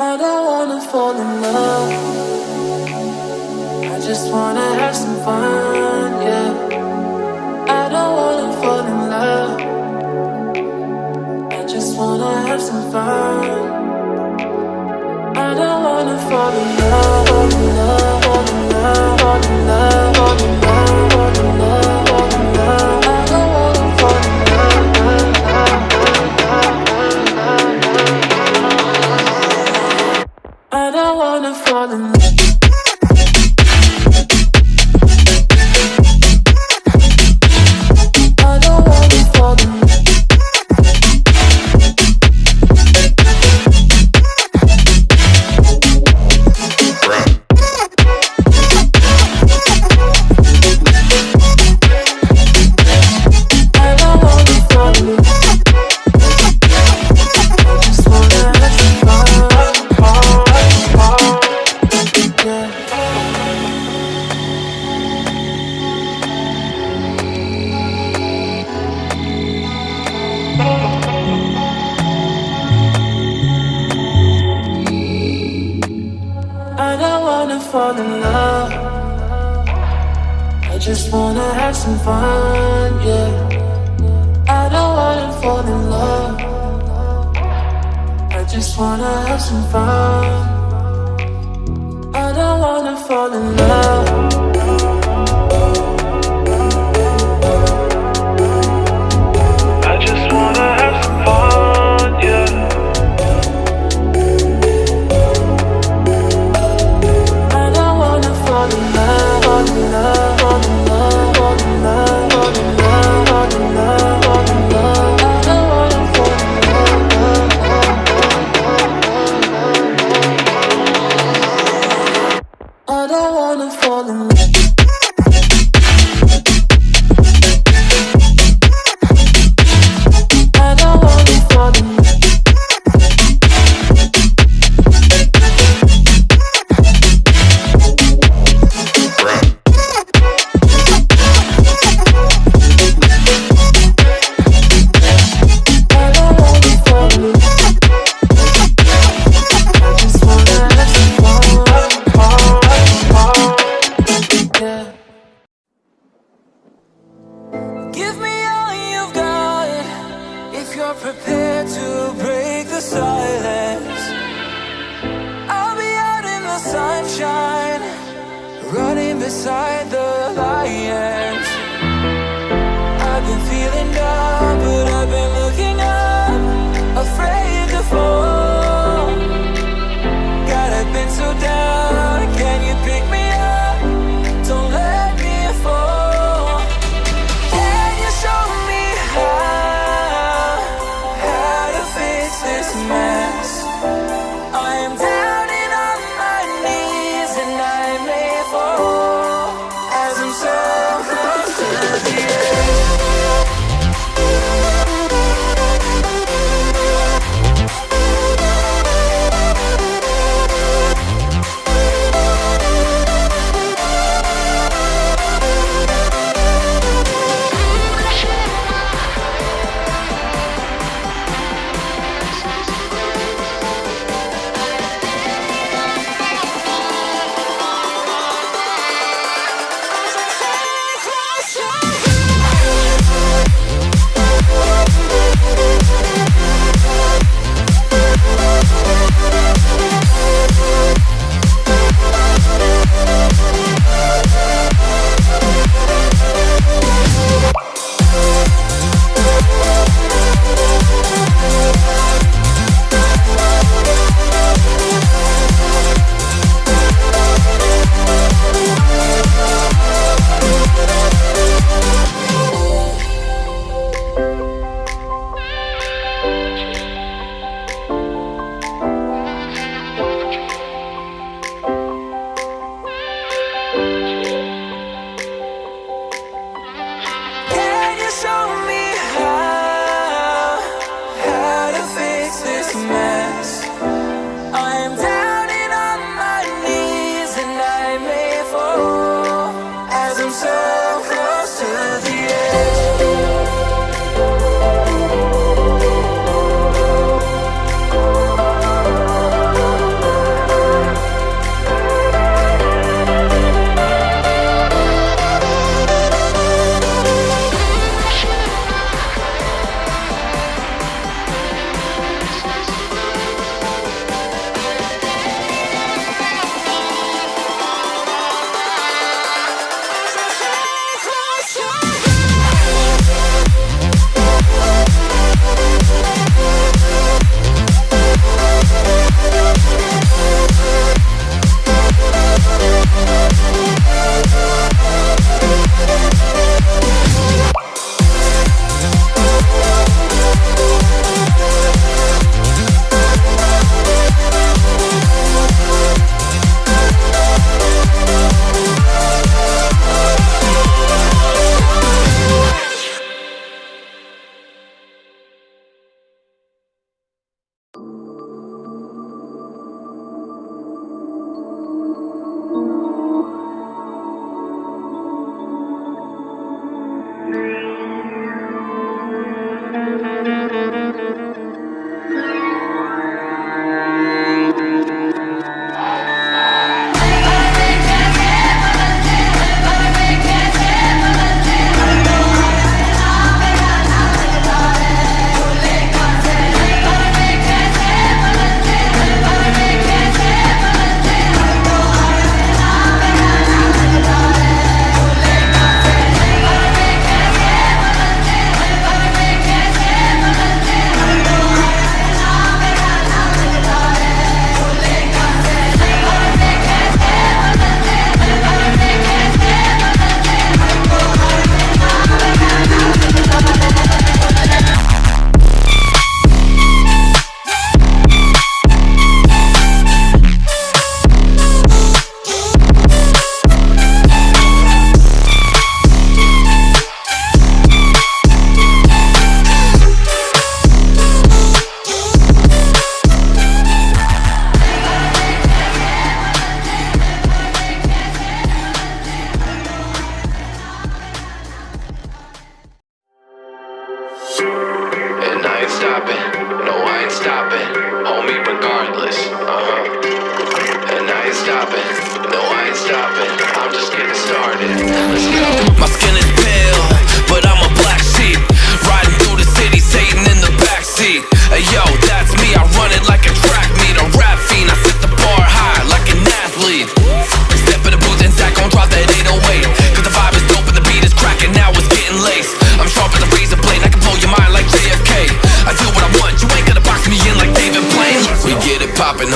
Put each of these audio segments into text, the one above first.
I don't wanna fall in love. I just wanna have some fun, yeah. I don't wanna fall in love. I just wanna have some fun. I don't wanna fall in love. wanna fall in love. I just wanna have some fun, yeah. I don't wanna fall in love. I just wanna have some fun. I don't wanna fall in love. wanna fall in love. prepared to break the silence. I'll be out in the sunshine Running beside the lion. Christmas. me.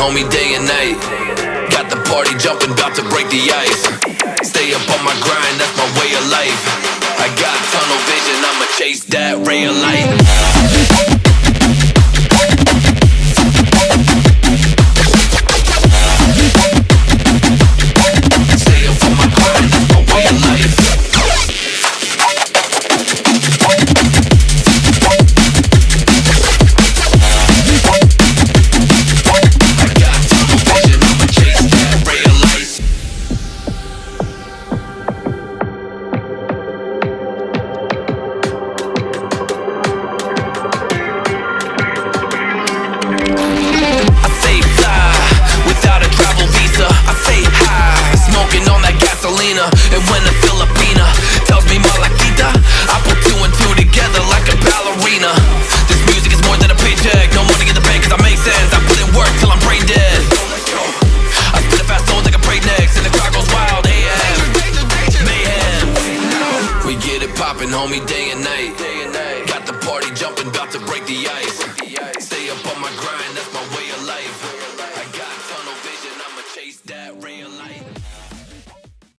homie, day and night. Got the party jumping, about to break the ice. Stay up on my grind, that's my way of life. I got tunnel vision, I'ma chase that ray of light. homie, day and night. Got the party jumping, about to break the ice.